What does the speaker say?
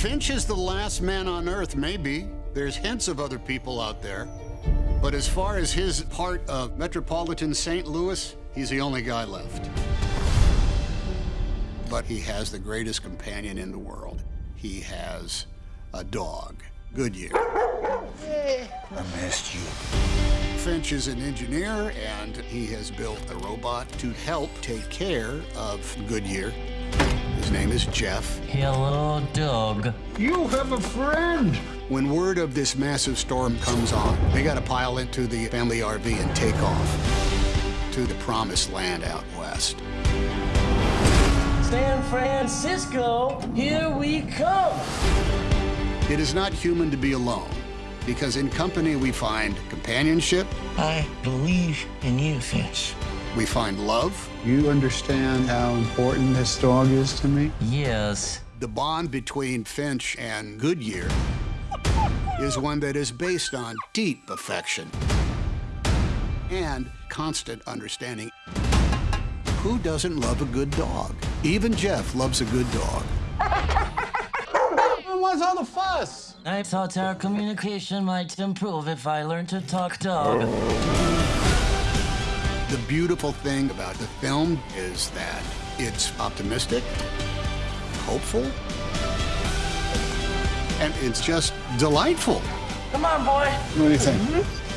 Finch is the last man on Earth, maybe. There's hints of other people out there. But as far as his part of metropolitan St. Louis, he's the only guy left. But he has the greatest companion in the world. He has a dog, Goodyear. I missed you. Finch is an engineer, and he has built a robot to help take care of Goodyear. His name is Jeff. Hello, Doug. You have a friend. When word of this massive storm comes on, they got to pile into the family RV and take off to the promised land out west. San Francisco, here we come. It is not human to be alone, because in company we find companionship, I believe in you, Finch. We find love, You understand how important this dog is to me? Yes. the bond between Finch and Goodyear is one that is based on deep affection and constant understanding. Who doesn't love a good dog? Even Jeff loves a good dog. What's all the fuss? I thought our communication might improve if I learned to talk dog. Oh. The beautiful thing about the film is that it's optimistic, hopeful, and it's just delightful. Come on, boy. What do you think? Mm-hmm.